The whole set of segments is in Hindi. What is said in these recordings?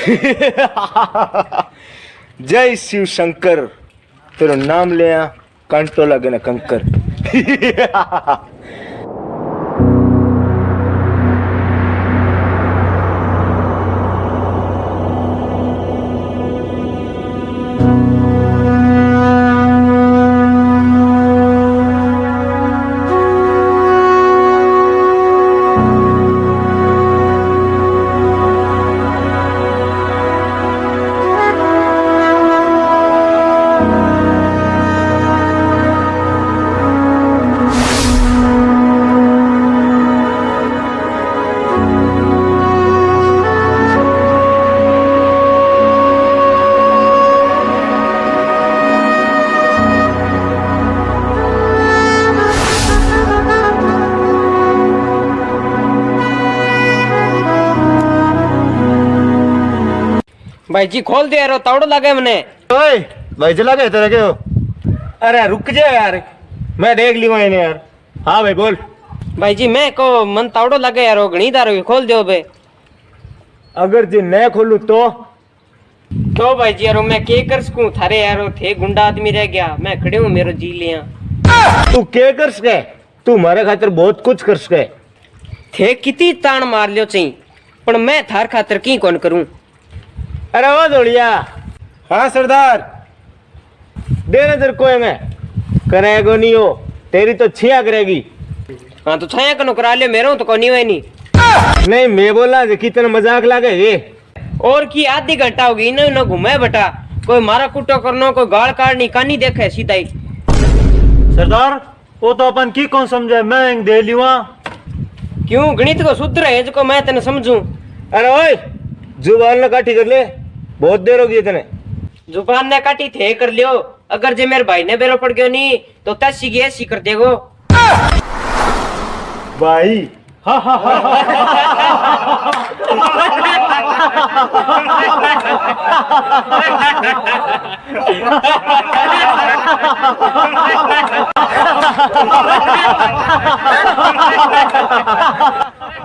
जय शिव शंकर तेरा नाम लिया कंटो लगे ना कंकर। भाई जी खोल दे यार तावड़ो लगे मने ओए भाई चला गए तेरे क्यों अरे रुक जा यार। मैं देख लिया इन्हें यार। हाँ भाई बोल। भाई जी मैं को मन तावड़ो लगे यार घणी दारो खोल दो बे अगर जे मैं खोलू तो? तो भाई जी यारो मैं के कर सकूँ? थारे यारो थे गुंडा आदमी रह गया। मैं खड़े हूँ मेरो जी लिया तू के कर सके? तू मारे खातिर बहुत कुछ कर सके। थे किती तान मार लियो चई पण मैं थार खातर की कौन करूँ? अरे वो दौड़िया हाँ सरदार। दे नज़र कोई में। करेगो नहीं हो तेरी तो छिया करेगी। हाँ तो छाया कनो करा लियो मेरो तो कोनी होई नहीं। नहीं मैं बोला जे कितना मज़ाक लागे ये। और की आधी घंटा होगी इनो इनो घुमे बटा। कोई मारा कुटो करनो कोई गाल काढ़नी कानी देखे सीधा ही। सरदार वो तो अपन की कौन समझे? मैं दे लिवा क्यों? गणित को सूत्र है जो मैं तने समझूं। अरे ओए ज़ुबान ना काठी कर ले। बहुत देर होगी इतने। ज़ुबान ने काटी थे कर लियो। अगर जे मेरे भाई ने बेरो पड़ गयो नहीं तो तसी की ऐसी कर देगो। भाई।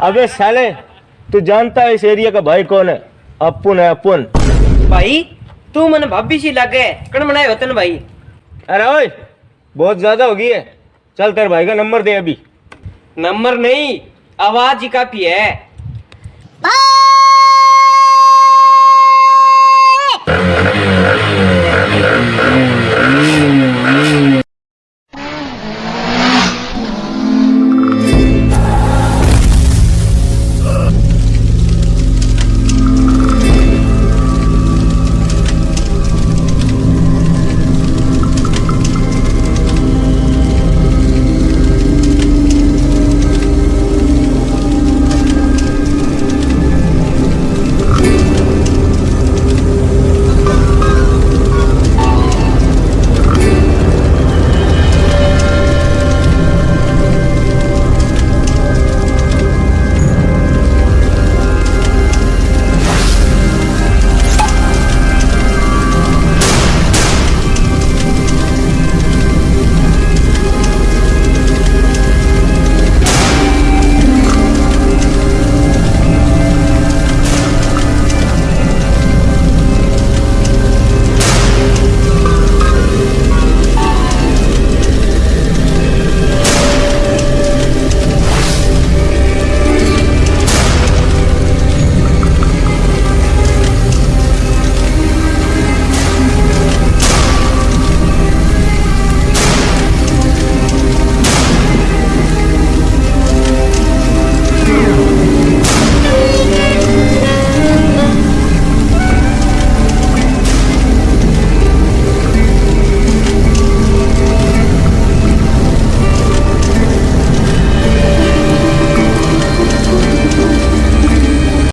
अबे साले तू जानता है इस एरिया का भाई कौन है? अपुन है अपुन भाई तू मन भाभी सी लागे कण बनाए वतन भाई। अरे ओए बहुत ज़्यादा हो गई है। चल तेरे भाई का नंबर दे अभी। नंबर नहीं आवाज़ ही काफ़ी है।